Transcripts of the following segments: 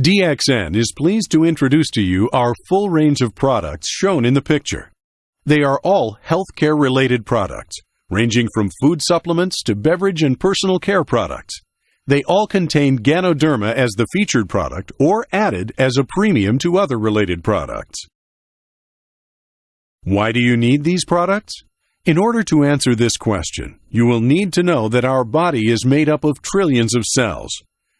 DXN is pleased to introduce to you our full range of products shown in the picture. They are all healthcare related products, ranging from food supplements to beverage and personal care products. They all contain Ganoderma as the featured product or added as a premium to other related products. Why do you need these products? In order to answer this question, you will need to know that our body is made up of trillions of cells.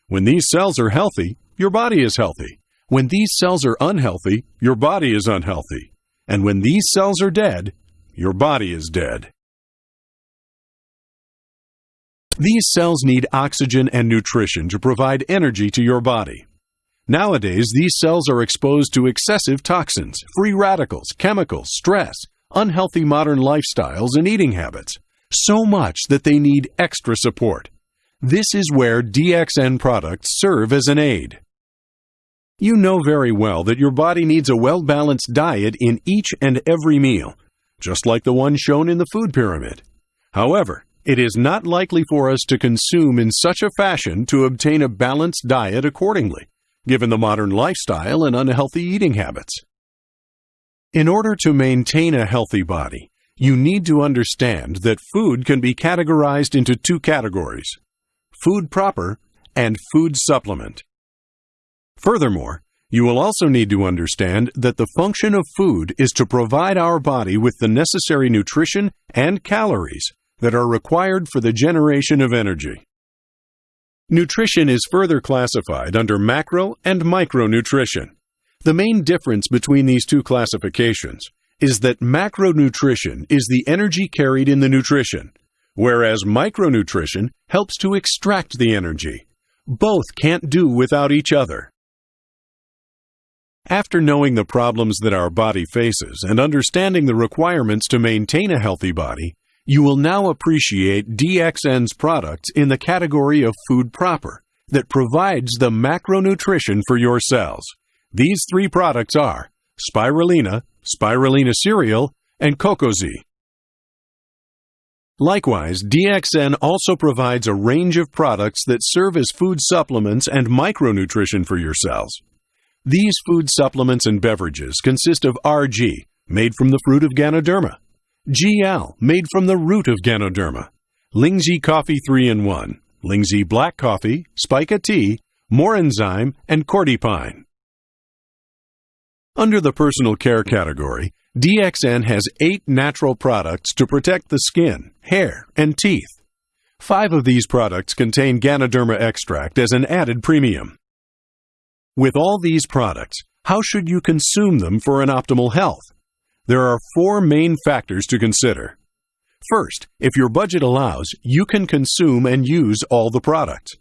When these cells are healthy, your body is healthy. When these cells are unhealthy, your body is unhealthy. And when these cells are dead, your body is dead. These cells need oxygen and nutrition to provide energy to your body. Nowadays, these cells are exposed to excessive toxins, free radicals, chemicals, stress, unhealthy modern lifestyles, and eating habits, so much that they need extra support. This is where DXN products serve as an aid. You know very well that your body needs a well balanced diet in each and every meal, just like the one shown in the food pyramid. However, it is not likely for us to consume in such a fashion to obtain a balanced diet accordingly, given the modern lifestyle and unhealthy eating habits. In order to maintain a healthy body, you need to understand that food can be categorized into two categories food proper and food supplement. Furthermore, you will also need to understand that the function of food is to provide our body with the necessary nutrition and calories that are required for the generation of energy. Nutrition is further classified under macro and micronutrition. The main difference between these two classifications is that macronutrition is the energy carried in the nutrition, whereas micronutrition helps to extract the energy. Both can't do without each other. After knowing the problems that our body faces and understanding the requirements to maintain a healthy body, you will now appreciate DXN's products in the category of food proper that provides the macronutrition for your cells. These three products are spirulina, spirulina cereal, and Cocozhi. Likewise, DXN also provides a range of products that serve as food supplements and micronutrition for your cells. These food supplements and beverages consist of RG, made from the fruit of Ganoderma, GL, made from the root of Ganoderma, Lingzhi Coffee 3 in 1, Lingzhi Black Coffee, Spica Tea, Morinzyme, and Cordypine. Under the personal care category, DXN has eight natural products to protect the skin, hair, and teeth. Five of these products contain Ganoderma extract as an added premium. With all these products, how should you consume them for an optimal health? There are four main factors to consider. First, if your budget allows, you can consume and use all the products.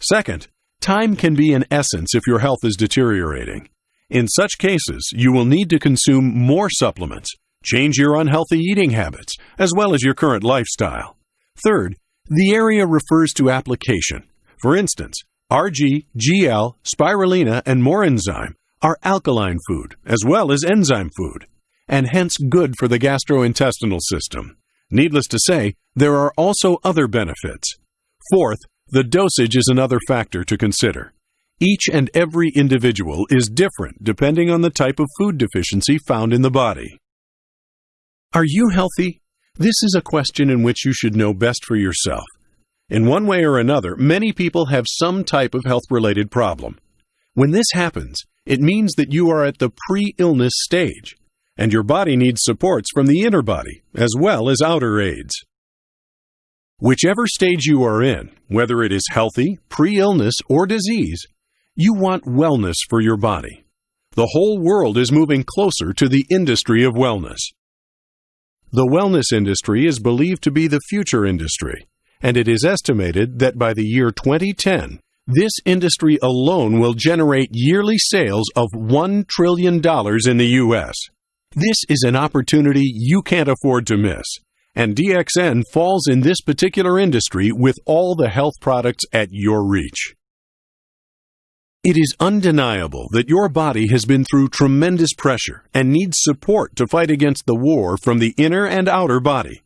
Second, time can be an essence if your health is deteriorating. In such cases, you will need to consume more supplements, change your unhealthy eating habits, as well as your current lifestyle. Third, the area refers to application. For instance, RG, GL, spirulina, and Morinzyme are alkaline food as well as enzyme food, and hence good for the gastrointestinal system. Needless to say, there are also other benefits. Fourth, the dosage is another factor to consider. Each and every individual is different depending on the type of food deficiency found in the body. Are you healthy? This is a question in which you should know best for yourself. In one way or another, many people have some type of health related problem. When this happens, it means that you are at the pre illness stage, and your body needs supports from the inner body as well as outer aids. Whichever stage you are in, whether it is healthy, pre illness, or disease, you want wellness for your body. The whole world is moving closer to the industry of wellness. The wellness industry is believed to be the future industry and it is estimated that by the year 2010, this industry alone will generate yearly sales of $1 trillion in the U.S. This is an opportunity you can't afford to miss, and DXN falls in this particular industry with all the health products at your reach. It is undeniable that your body has been through tremendous pressure and needs support to fight against the war from the inner and outer body.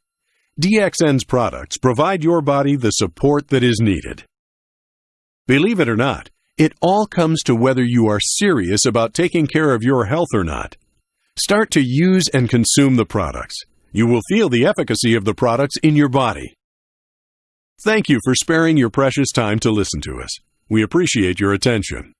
DXN's products provide your body the support that is needed. Believe it or not, It all comes to whether you are serious about taking care of your health or not. Start to use and consume the products. You will feel the efficacy of the products in your body. Thank you for sparing your precious time to listen to us. We appreciate your attention.